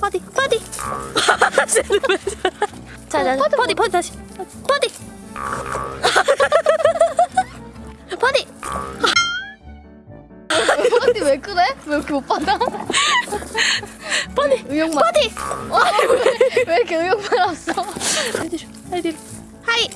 퍼디 퍼디. 자자 퍼디 퍼디 뭐? 다시. 퍼디. 퍼디. 퍼디 왜 그래? 왜 이렇게 못 받아? 퍼디. 의욕만 퍼디. 어, 왜, 왜 이렇게 의욕만 없어? 아이디로 아이디로 하이.